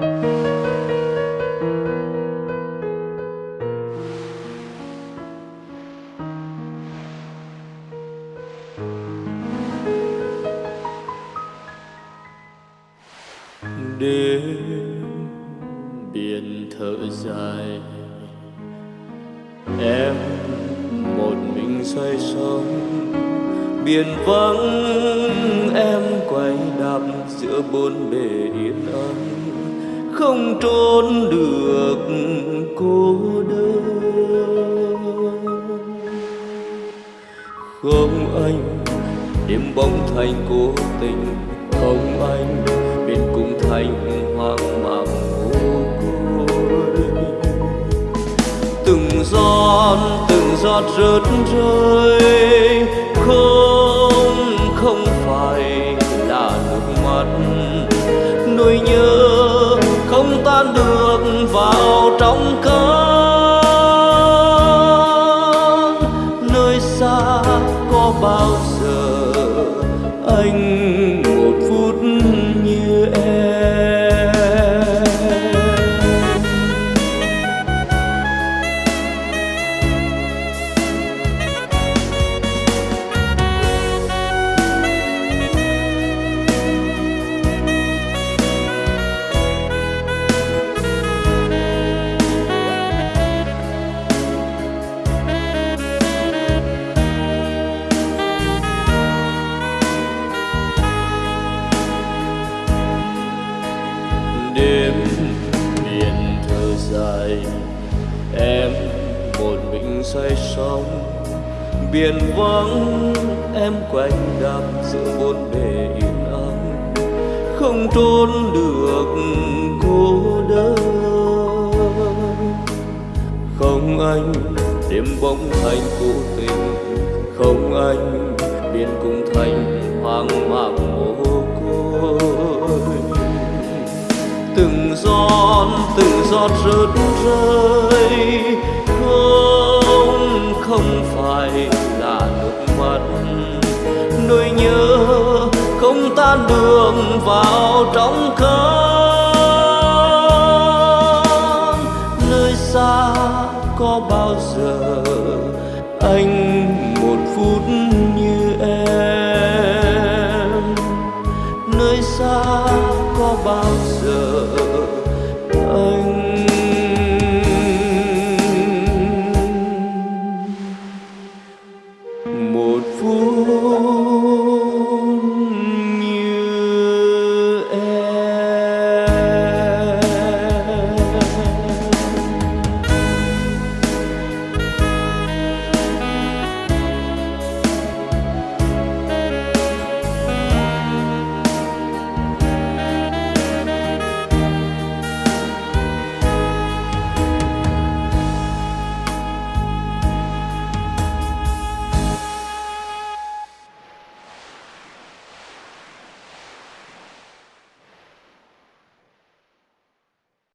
đêm biển thở dài, em một mình xoay sống biển vắng, em quay đạp giữa bốn bề yên ắng không trốn được cô đơn. Không anh, đêm bóng thành cố tình, không anh biển cùng thành hoang mang vô côi từng giọt từng giọt rớt rơi được vào trong cơn. Nơi xa có bao giờ dài. Em một mình say sóng, biển vắng, em quanh đạp giữa bốn bề yên ắng. Không trốn được cô đơn. Không anh, đêm bóng thành cố tình. Không anh, biển cùng thành hoang mang mồ hôi. Con từng giọt rớt rơi. Không không phải là nước mắt. Nỗi nhớ không tan đường vào trong cơn. Nơi xa có bao giờ anh một phút như em? Nơi xa có bao giờ